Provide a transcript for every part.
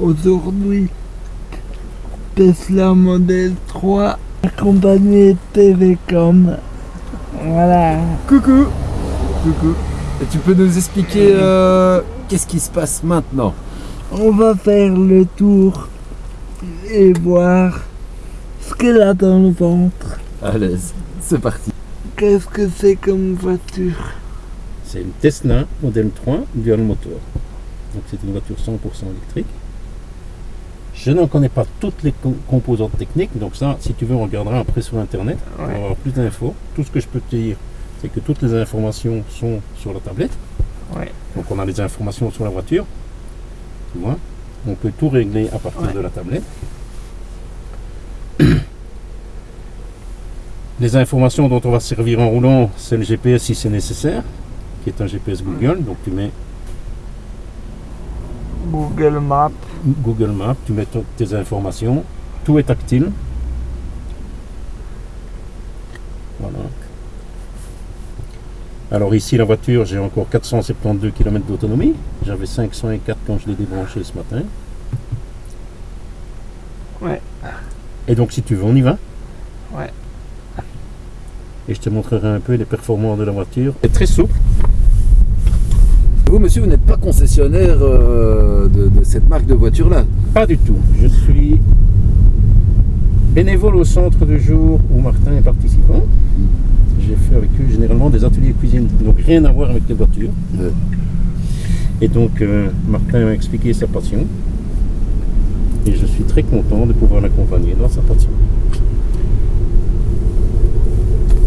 aujourd'hui Tesla Model 3 accompagné de Telecom. Voilà. Coucou Coucou Et tu peux nous expliquer euh, qu'est-ce qui se passe maintenant? On va faire le tour et voir ce qu'elle a dans le ventre. À l'aise, c'est parti Qu'est-ce que c'est comme voiture? C'est une Tesla Model 3 dual motor. Donc c'est une voiture 100% électrique. Je n'en connais pas toutes les co- composantes techniques, donc ça, si tu veux, on regardera après sur internet pour Ouais. avoir plus d'infos. Tout ce que je peux te dire, c'est que toutes les informations sont sur la tablette. Ouais. Donc on a les informations sur la voiture. Tu vois? On peut tout régler à partir Ouais. de la tablette. Les informations dont on va se servir en roulant, c'est le GPS si c'est nécessaire, qui est un GPS Google. Donc tu mets Google Maps. Google Maps, tu mets tes informations, tout est tactile. Voilà. Alors ici la voiture, j'ai encore 472 km d'autonomie. J'avais 504 quand je l'ai débranché ce matin. Ouais. Et donc si tu veux, on y va. Ouais. Et je te montrerai un peu les performances de la voiture. C'est très souple. Vous, monsieur, vous n'êtes pas concessionnaire euh, de, de cette marque de voiture-là Pas du tout. Je suis bénévole au centre de jour où Martin est participant. J'ai fait avec eux généralement des ateliers cuisine, donc rien à voir avec les voitures. Ouais. Et donc euh, Martin m'a expliqué sa passion. Et je suis très content de pouvoir l'accompagner dans sa passion.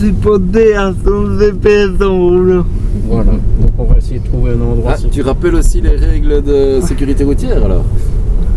Supporté à son GPS en roulant. Voilà. Donc on va essayer de trouver un endroit. Ah, tu rappelles aussi les règles de sécurité routière alors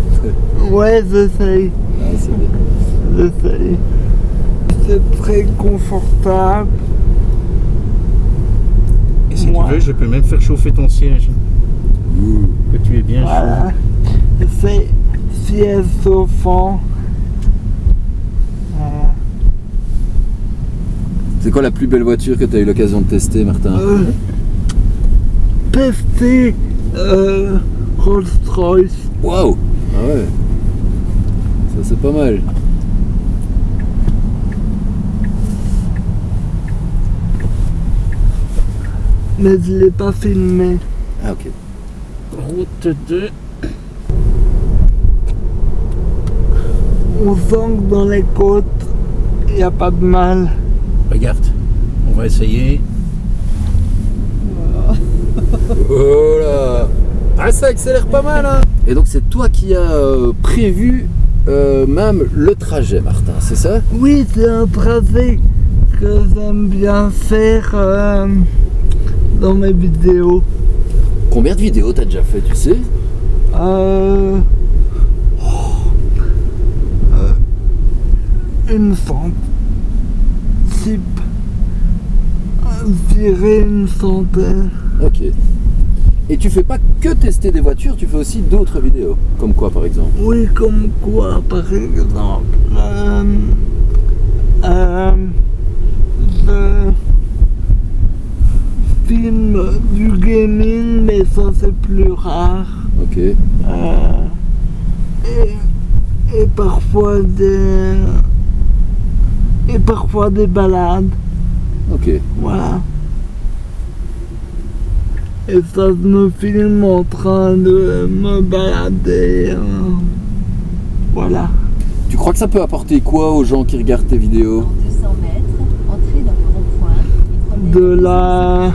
Ouais, j'essaye. ah, c'est bien. J'essaye. C'est très confortable. Et si Moi. tu veux, je peux même faire chauffer ton siège. Que tu es bien chaud. Voilà. C'est siège chauffant. Euh, C'est quoi la plus belle voiture que tu as eu l'occasion de tester, Martin euh, tester euh, Rolls-Royce. Waouh Ah ouais Ça, c'est pas mal. Mais je l'ai pas filmé. Ah, ok. Route 2. On sent que dans les côtes, il n'y a pas de mal. Regarde. On va essayer. Oh là Ah, ça accélère pas mal, hein Et donc, c'est toi qui as euh, prévu euh, même le trajet, Martin, c'est ça? Oui, c'est un tracé que j'aime bien faire euh, dans mes vidéos. Combien de vidéos t'as déjà fait, tu sais? Euh, euh, une centaine. Si, je dirais une centaine. Ok. Et tu fais pas que tester des voitures, tu fais aussi d'autres vidéos. Comme quoi, par exemple Oui, comme quoi, par exemple, euh, euh, je filme du gaming, mais ça c'est plus rare. Ok. Euh, et, et parfois des et parfois des balades, Ok. voilà. Et ça je me filme en train de me balader. euh, voilà. Tu crois que ça peut apporter quoi aux gens qui regardent tes vidéos Dans 200 mètres, entrez dans le rond-point. et prenez De la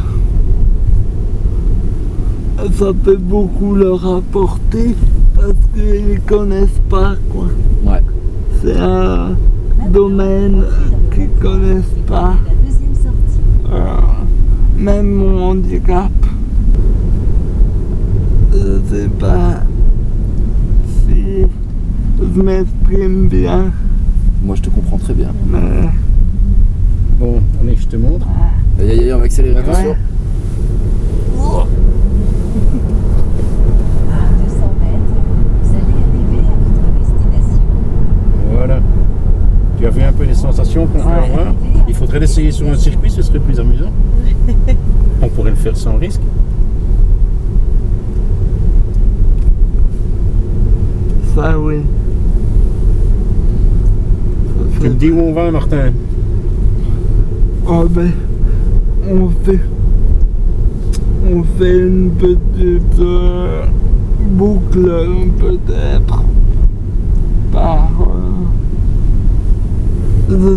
ça peut beaucoup leur apporter parce qu'ils connaissent pas quoi. Ouais. C'est un sortie. domaine qu'ils connaissent pas. prenez la deuxième sortie. Euh, même mon handicap. Je sais pas si je m'exprime bien, Moi, je te comprends très bien. mais Bon, allez, je te montre. Aïe, aïe, aïe, on va accélérer, attention. Ouais. faudrait l'essayer sur un circuit, ce serait plus amusant. On pourrait le faire sans risque. Ça, oui. Tu me dis où on va, Martin? Oh ben, on fait, on fait une petite euh, boucle peut-être par. Euh,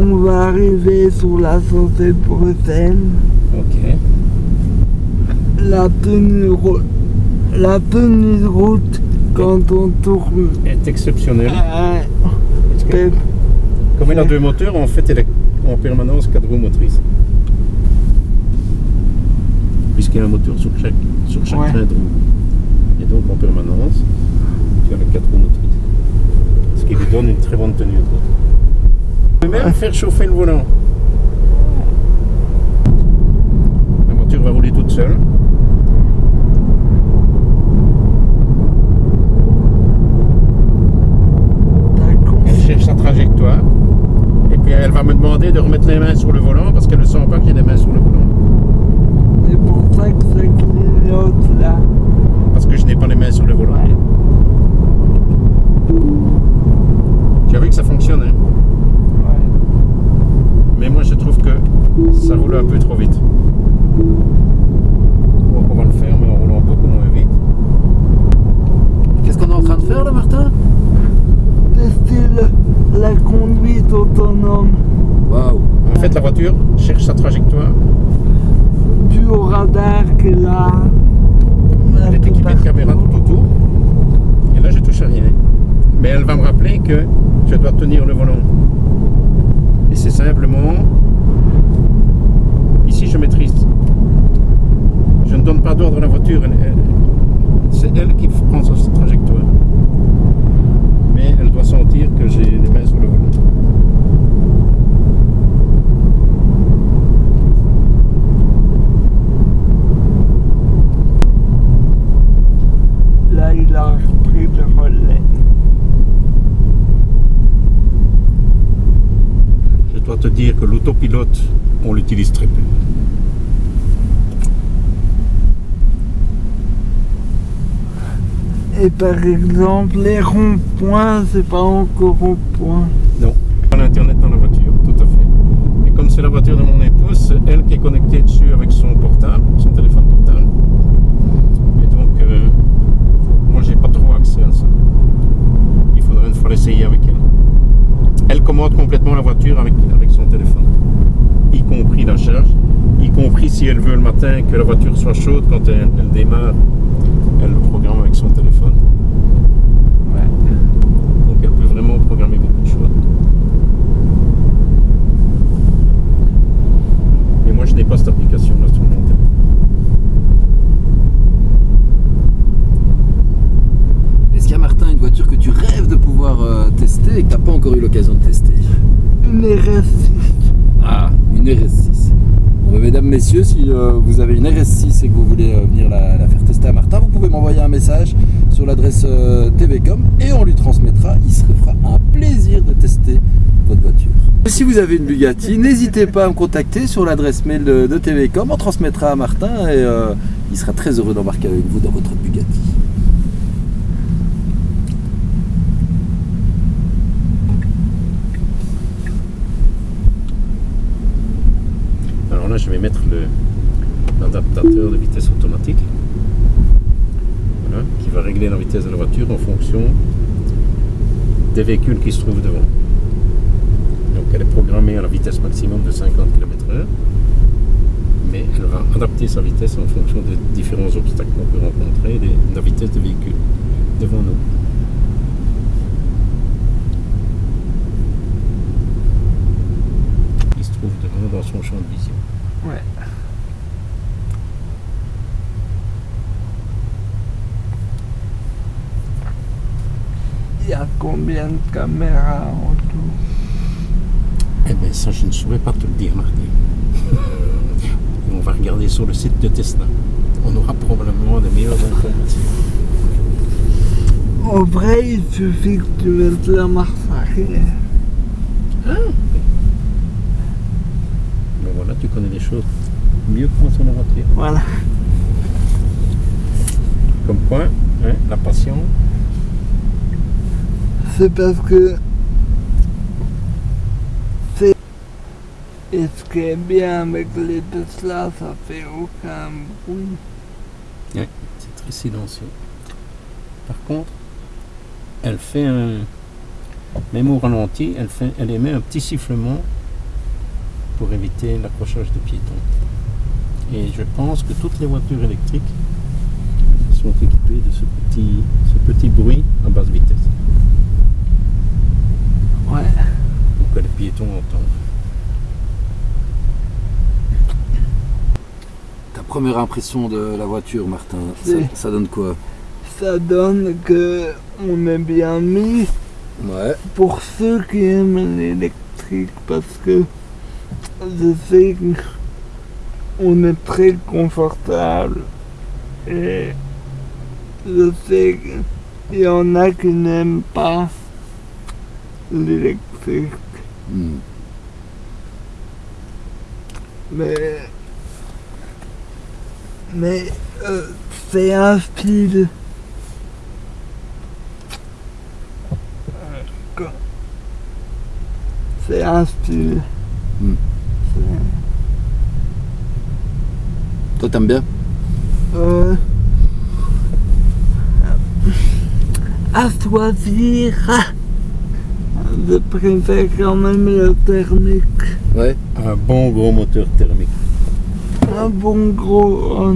on va arriver sur la santé de Bruxelles, Ok. la tenue, la tenue de route quand on tourne. Est exceptionnel. euh, Parce que, peut- comme il a deux moteurs, en fait, il est en permanence quatre roues motrices. Puisqu'il y a un moteur sur chaque, sur chaque Ouais. train de roue. Et donc, en permanence, tu as les quatre roues motrices. Ce qui lui donne une très bonne tenue de route. Même faire chauffer le volant. La voiture va rouler toute seule. Elle cherche sa trajectoire. Et puis elle va me demander de remettre les mains sur le volant parce qu'elle ne sent pas que j'ai les mains sur le volant. C'est pour ça que ça clignote là. Parce que je n'ai pas les mains sur le volant. Ouais. Tu as vu que ça fonctionne, hein Ouais. mais moi je trouve que ça roule un peu trop vite. Donc on va le faire, mais en roulant beaucoup moins vite. Qu'est-ce qu'on est en train de faire là, Martin Tester le- la conduite autonome Waouh En fait, la voiture cherche sa trajectoire. du radar qu'elle a. Elle est équipée de caméras tout autour. Et là, je touche à rien. Mais elle va me rappeler que je dois tenir le volant. Et c'est simplement. Ici, je maîtrise. Je ne donne pas d'ordre à la voiture. C'est elle qui prend sa trajectoire. Mais elle doit sentir que j'ai les mains sur le volant. Là, il a repris le relais. Je dois te dire que l'autopilote, on l'utilise très peu. Et par exemple, les ronds-points, c'est pas encore rond-point. Non, pas l'internet dans la voiture, tout à fait. Et comme c'est la voiture de mon épouse, c'est elle qui est connectée dessus avec son portable, son téléphone portable. Et donc, euh, moi, j'ai pas trop accès à ça. Il faudrait une fois l'essayer avec elle. Elle commande complètement la voiture avec, avec son téléphone, y compris la charge, y compris si elle veut le matin que la voiture soit chaude quand elle, elle démarre, elle le programme avec son téléphone. Ouais. Donc elle peut vraiment programmer beaucoup de choses. Mais moi je n'ai pas cette application là sur mon téléphone. Est-ce qu'il y a, Martin, une voiture que tu rêves de pouvoir euh, tester et que tu n'as pas encore eu l'occasion de tester Une RS6. Ah, une RS6. Bon, ben, mesdames, messieurs, si euh, vous avez une RS6 et que vous voulez euh, venir la, faire tester à Martin, vous pouvez m'envoyer un message sur l'adresse euh, TVcom et on lui transmettra. Il se fera un plaisir de tester votre voiture. Si vous avez une Bugatti, n'hésitez pas à me contacter sur l'adresse mail de, TVcom. On transmettra à Martin et il sera très heureux d'embarquer avec vous dans votre Bugatti. Je vais mettre l'adaptateur de vitesse automatique. Qui va régler la vitesse de la voiture en fonction des véhicules qui se trouvent devant. Donc elle est programmée à la vitesse maximum de 50 km/h, mais elle va adapter sa vitesse en fonction des différents obstacles qu'on peut rencontrer et de la vitesse des véhicules devant nous. Qui se trouve devant dans son champ de vision. Ouais. Il y a combien de caméras en tout? Eh bien, ça, je ne saurais pas te le dire, Martin. Et on va regarder sur le site de Tesla. On aura probablement des meilleures informations. En vrai, il suffit que tu mettes la marche arrière. Voilà, tu connais les choses mieux que moi sur la voiture. Voilà. Comme quoi, hein, la passion, C'est parce que Et ce qui est bien avec les Tesla, ça fait aucun bruit. C'est très silencieux. Par contre, elle fait un. Même au ralenti, elle, fait, elle émet un petit sifflement pour éviter l'accrochage de piétons. Et je pense que toutes les voitures électriques sont équipées de ce petit, ce petit bruit à basse vitesse. Ouais. Pour que les piétons entendent. Ta première impression de la voiture, Martin, ça donne quoi? Ça donne que on est bien mis Ouais. pour ceux qui aiment l'électrique parce que je sais qu'on est très confortable et je sais qu'il y en a qui n'aiment pas l'électrique Hmm. mais mais euh, c'est un style Euh, c'est un style Hmm. C'est- Toi, t'aimes bien? Euh, à choisir, je préfère quand même le thermique. Ouais. Un bon gros moteur thermique. Un bon gros. euh,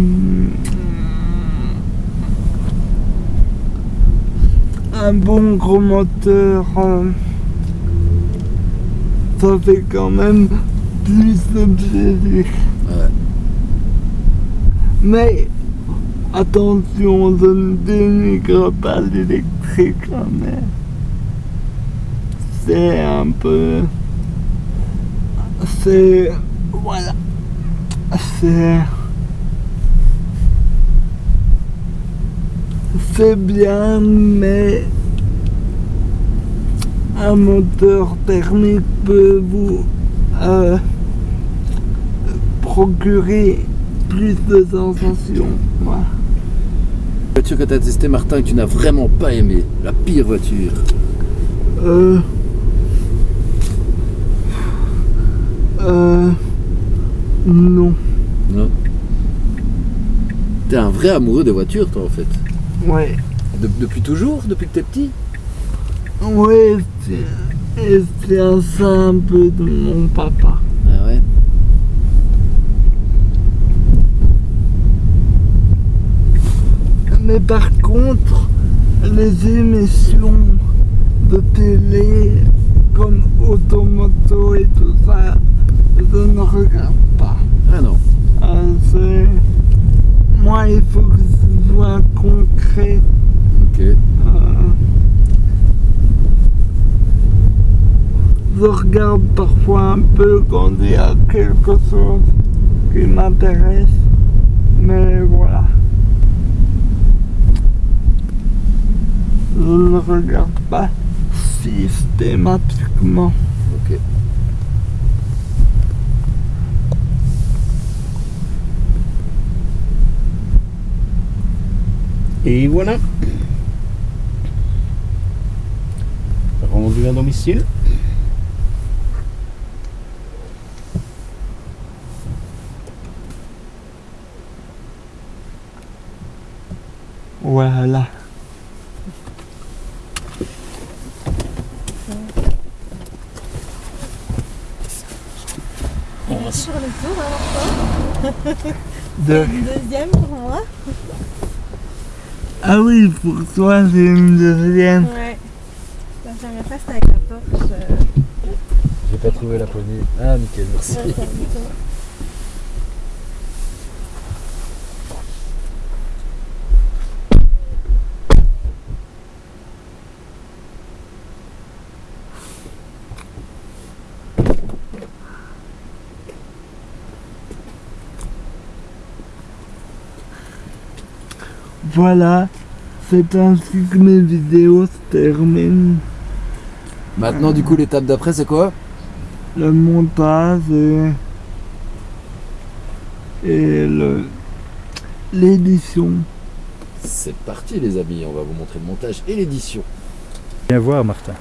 un bon gros moteur. euh, ça fait quand même plus de plaisir. Ouais. Mais attention, je ne dénigre pas l'électrique, hein, mais c'est un peu. C'est. Voilà. C'est. C'est bien, mais un moteur thermique peut vous euh, procurer plus de sensations. Voilà. La voiture que t'as testée, Martin, que tu n'as vraiment pas aimé. La pire voiture. Euh. Euh. Non. Non. T'es un vrai amoureux de voitures, toi, en fait. Ouais. De- depuis toujours Depuis que t'es petit? Ouais, c'est. Un peu de mon papa. Ah ouais Mais par contre, les émissions de télé, comme Automoto et tout ça, je ne regarde pas. Ah non. Euh, Moi, il faut que ce soit concret. Ok. Euh, Je regarde parfois un peu quand il y a quelque chose qui m'intéresse, mais voilà. Je ne regarde pas systématiquement. Ok. Et voilà. Rendu à domicile. Voilà. Sur le tour, alors De- Une deuxième pour moi. Ah oui, pour toi, c'est une deuxième. Ouais. La première fois, c'était avec la Porsche. euh, J'ai pas trouvé la poignée. Ah, nickel, merci. ouais, Voilà, c'est ainsi que mes vidéos se terminent. Maintenant, du coup, l'étape d'après, c'est quoi? Le montage et, et le- l'édition. C'est parti, les amis. On va vous montrer le montage et l'édition. Viens voir, Martin.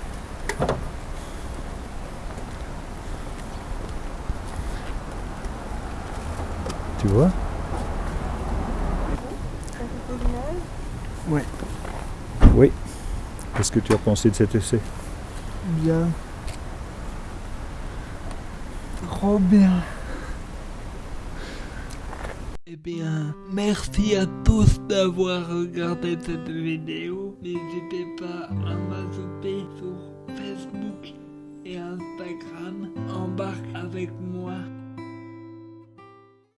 tu vois? Ça fait l'image. Oui. Qu'est-ce que tu as pensé de cet essai? Bien. Trop bien. Eh bien, merci à tous d'avoir regardé cette vidéo. N'hésitez pas à m'ajouter sur Facebook et Instagram. Embarque avec moi